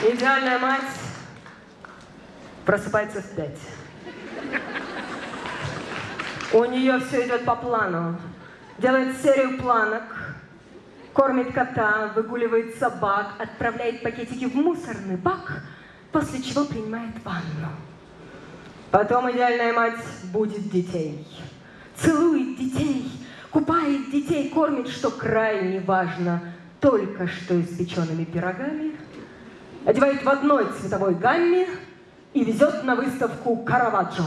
Идеальная мать просыпается в пять. У нее все идет по плану. Делает серию планок, кормит кота, выгуливает собак, отправляет пакетики в мусорный бак, после чего принимает ванну. Потом идеальная мать будет детей. Целует детей, купает детей, кормит, что крайне важно, только что испеченными пирогами, одевает в одной цветовой гамме и везет на выставку Караваджо.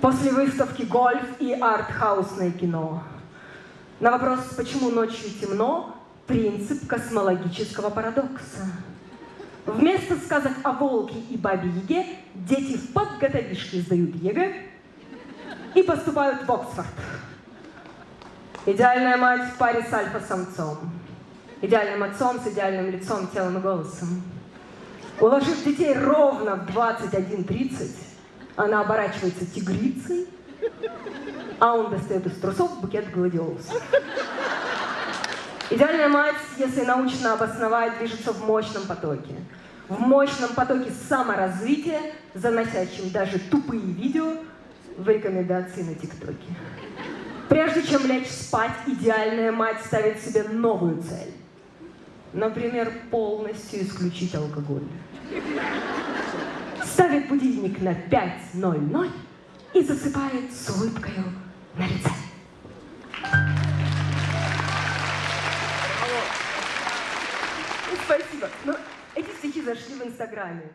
После выставки гольф и артхаусное кино. На вопрос, почему ночью темно, принцип космологического парадокса. Вместо сказок о волке и бабе Яге дети в подготовишке сдают ЕГЭ и поступают в Оксфорд. Идеальная мать в паре с альфа-самцом. Идеальным отцом с идеальным лицом, телом и голосом. Уложив детей ровно в 21.30, она оборачивается тигрицей, а он достает из трусов букет гладиолусов. Идеальная мать, если научно обосновать, движется в мощном потоке. В мощном потоке саморазвития, заносящем даже тупые видео в рекомендации на ТикТоке. Прежде чем лечь спать, идеальная мать ставит себе новую цель. Например, полностью исключить алкоголь. Ставит будильник на 5.00 и засыпает с улыбкой на лице. Спасибо. Но эти стихи зашли в Инстаграме.